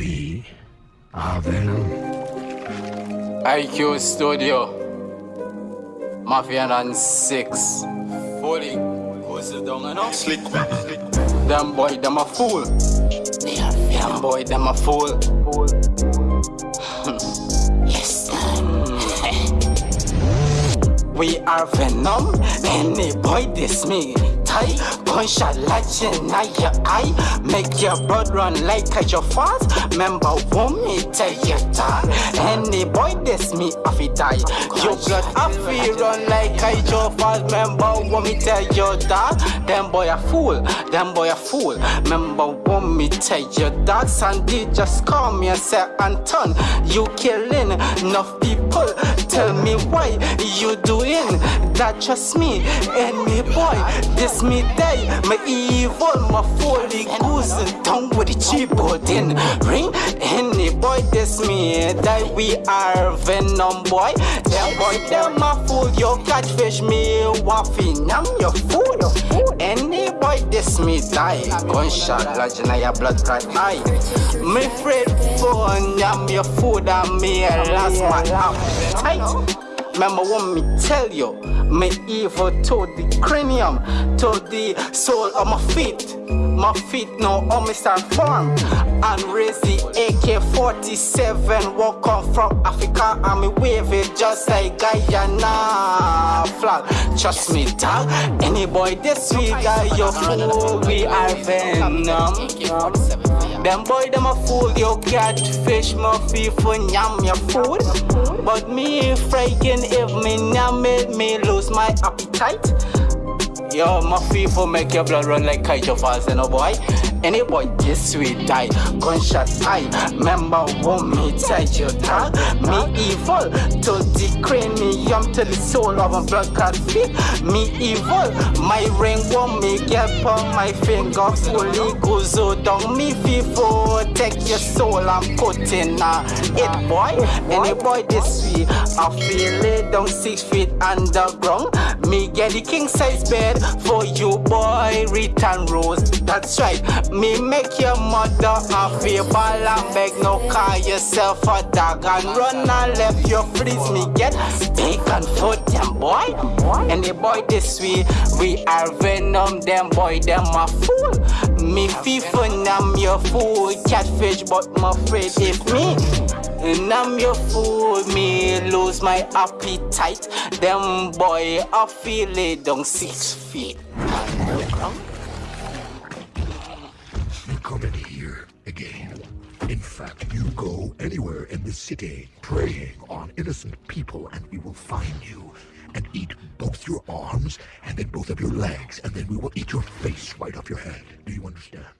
We are Venom. IQ Studio. Mafia and six. Fully. Who's the down and up? Slick Them boy, them a fool. Them boy, them a fool. Yes, We are Venom. Any boy diss me. Tight. Gunshot like in your eye. Make your blood run like a your fast. Remember, won't me tell you that? Any boy diss me, I fi die. Your blood, I fi run like a your fast. Remember, won't me tell you that? Them boy a fool. Them boy a fool. Remember, won't me tell you that? Sandy just call me and say, Anton, you killing enough people. Tell me why you doing that? Trust me, any boy, this me day, my evil, my fully goose and tongue with the cheapboard in ring. Any boy, this me that we are venom boy. Them boy, them a fool, you catfish me, waffy, I'm your fool. Any boy, this me die. Gunshot, in your blood cry eye. Me afraid for I'm your food, and me last my appetite. Remember what me tell you, me evil to the cranium, to the soul of my feet. My feet now on me start form and raise the AK-47 walk on from Africa and me wave it just like Guyana flag. Trust me dog, any boy this week got your fool, we are venom. Them boy them a fool, you catfish my for yam your food. But me frightened if me now it, me lose my appetite. Yo, my FIFA make your blood run like kite fast, you know boy. Any boy this sweet die, gunshot eye. Remember what me tell you that me evil to the cranium to the soul of a blood clot feet. Me evil, my ring won't me get on my finger fully goes down. Me FIFA take your soul and put in uh, it boy. Any boy this sweet, I feel it down six feet underground. Me get the king size bed for you boy. Return rose that's right. Me make your mother feel ball and beg no call yourself a dog and run and left your freeze me get bacon for them boy. And the boy this way we are venom them boy them a fool. Me FIFA I'm your fool. Catfish but my afraid if me and I'm your fool, me lose my appetite. Them boy, I feel it down six feet. You come in here again. In fact, you go anywhere in the city preying on innocent people and we will find you and eat both your arms and then both of your legs and then we will eat your face right off your head. Do you understand?